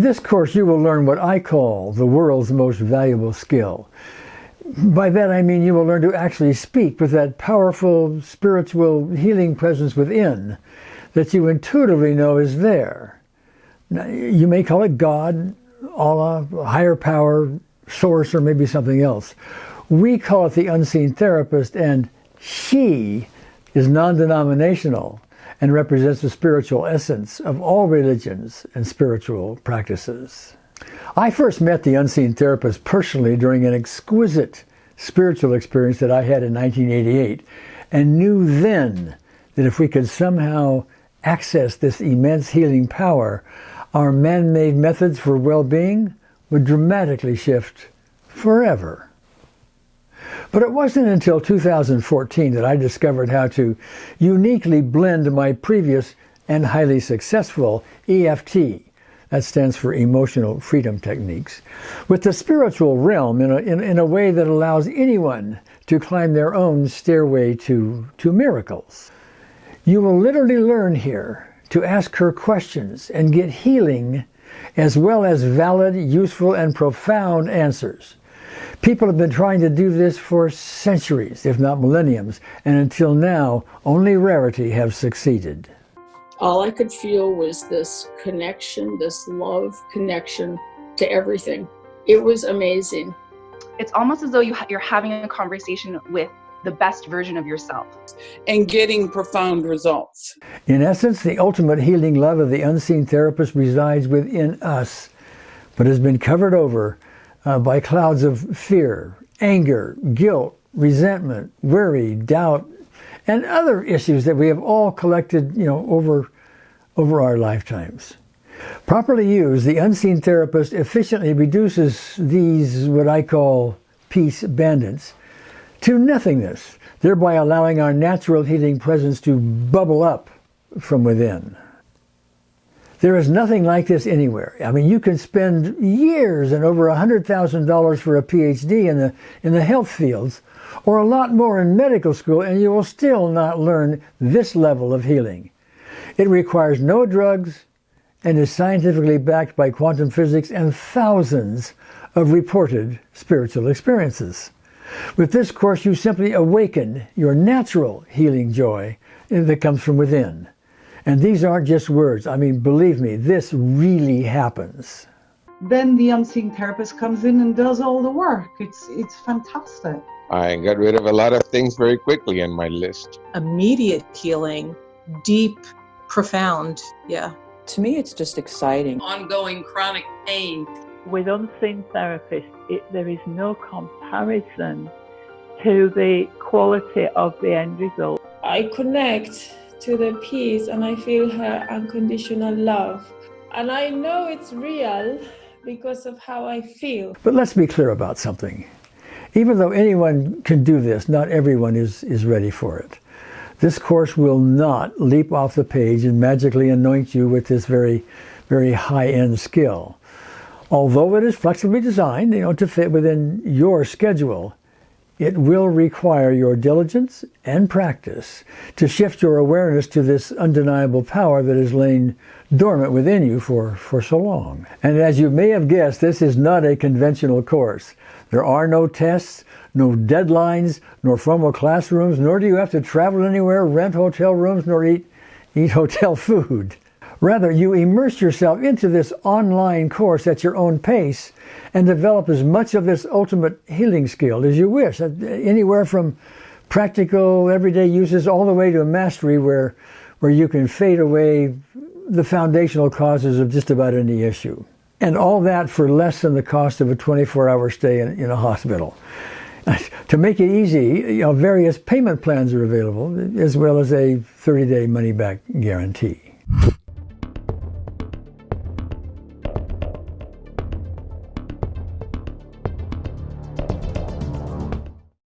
In this course, you will learn what I call the world's most valuable skill. By that I mean you will learn to actually speak with that powerful spiritual healing presence within that you intuitively know is there. Now, you may call it God, Allah, higher power, source, or maybe something else. We call it the unseen therapist, and she is non denominational and represents the spiritual essence of all religions and spiritual practices. I first met the unseen therapist personally during an exquisite spiritual experience that I had in 1988 and knew then that if we could somehow access this immense healing power, our man made methods for well being would dramatically shift forever. But it wasn't until 2014 that I discovered how to uniquely blend my previous and highly successful EFT, that stands for Emotional Freedom Techniques, with the spiritual realm in a, in, in a way that allows anyone to climb their own stairway to, to miracles. You will literally learn here to ask her questions and get healing as well as valid, useful, and profound answers. People have been trying to do this for centuries, if not millenniums, and until now, only rarity have succeeded. All I could feel was this connection, this love connection to everything. It was amazing. It's almost as though you you're having a conversation with the best version of yourself. And getting profound results. In essence, the ultimate healing love of the unseen therapist resides within us, but has been covered over uh, by clouds of fear, anger, guilt, resentment, worry, doubt, and other issues that we have all collected, you know, over, over our lifetimes. Properly used, the unseen therapist efficiently reduces these, what I call peace bandits, to nothingness, thereby allowing our natural healing presence to bubble up from within. There is nothing like this anywhere. I mean, you can spend years and over $100,000 for a PhD in the, in the health fields, or a lot more in medical school, and you will still not learn this level of healing. It requires no drugs and is scientifically backed by quantum physics and thousands of reported spiritual experiences. With this course, you simply awaken your natural healing joy that comes from within. And these aren't just words. I mean, believe me, this really happens. Then the unseen therapist comes in and does all the work. It's it's fantastic. I got rid of a lot of things very quickly in my list. Immediate healing, deep, profound. Yeah. To me, it's just exciting. Ongoing chronic pain. With unseen therapists, it, there is no comparison to the quality of the end result. I connect to the peace and I feel her unconditional love. And I know it's real because of how I feel. But let's be clear about something. Even though anyone can do this, not everyone is, is ready for it. This course will not leap off the page and magically anoint you with this very, very high-end skill. Although it is flexibly designed, you know, to fit within your schedule, it will require your diligence and practice to shift your awareness to this undeniable power that has lain dormant within you for, for so long. And as you may have guessed, this is not a conventional course. There are no tests, no deadlines, nor formal classrooms, nor do you have to travel anywhere, rent hotel rooms, nor eat, eat hotel food. Rather, you immerse yourself into this online course at your own pace and develop as much of this ultimate healing skill as you wish, uh, anywhere from practical everyday uses all the way to a mastery where, where you can fade away the foundational causes of just about any issue. And all that for less than the cost of a 24-hour stay in, in a hospital. to make it easy, you know, various payment plans are available, as well as a 30-day money-back guarantee.